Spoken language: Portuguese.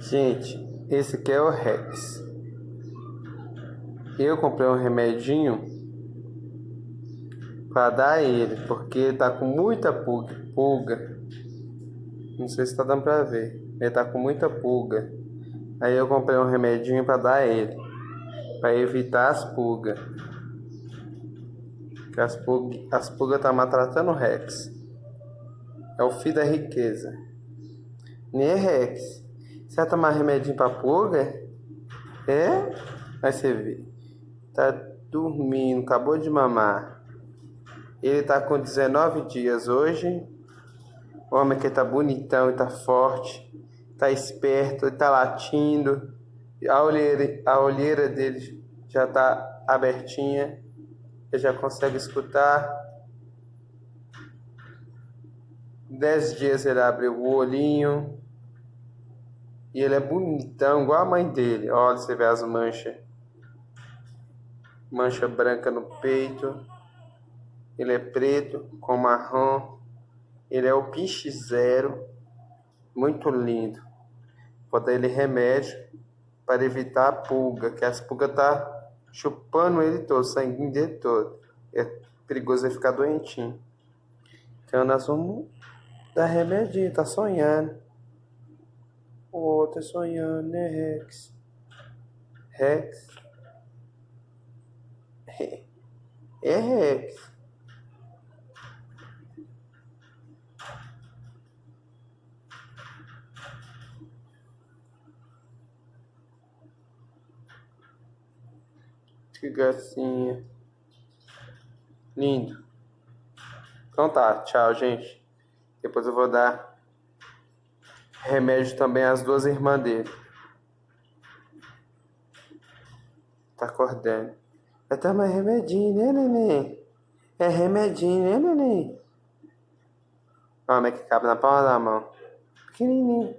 Gente, esse aqui é o Rex. Eu comprei um remedinho para dar a ele, porque ele tá com muita pulga. Não sei se tá dando para ver. Ele tá com muita pulga. Aí eu comprei um remedinho para dar a ele, para evitar as pulgas. Que as pulgas as pulgas tá maltratando o Rex. É o filho da riqueza. Nem é Rex. Você vai tomar remedinho pra pulga? É? Aí você vê. Tá dormindo, acabou de mamar. Ele tá com 19 dias hoje. O homem que tá bonitão e tá forte tá esperto, ele tá latindo, a olheira, a olheira dele já tá abertinha, ele já consegue escutar. Dez dias ele abre o olhinho e ele é bonitão, igual a mãe dele. Olha, você vê as manchas. Mancha branca no peito. Ele é preto com marrom. Ele é o piche zero. Muito lindo. Vou dar ele remédio para evitar a pulga, que as pulgas tá chupando ele todo, sanguinho dele todo. É perigoso ele ficar doentinho. Então nós vamos dar remedinho, tá sonhando. O outro é sonhando, né, Rex? Rex? É Rex. Que gracinha. Lindo. Então tá, tchau, gente. Depois eu vou dar remédio também às duas irmãs dele. Tá acordando. Vai tomar remedinho, né, neném? É remedinho, né, neném? É que cabe na palma da mão. Pequenininho.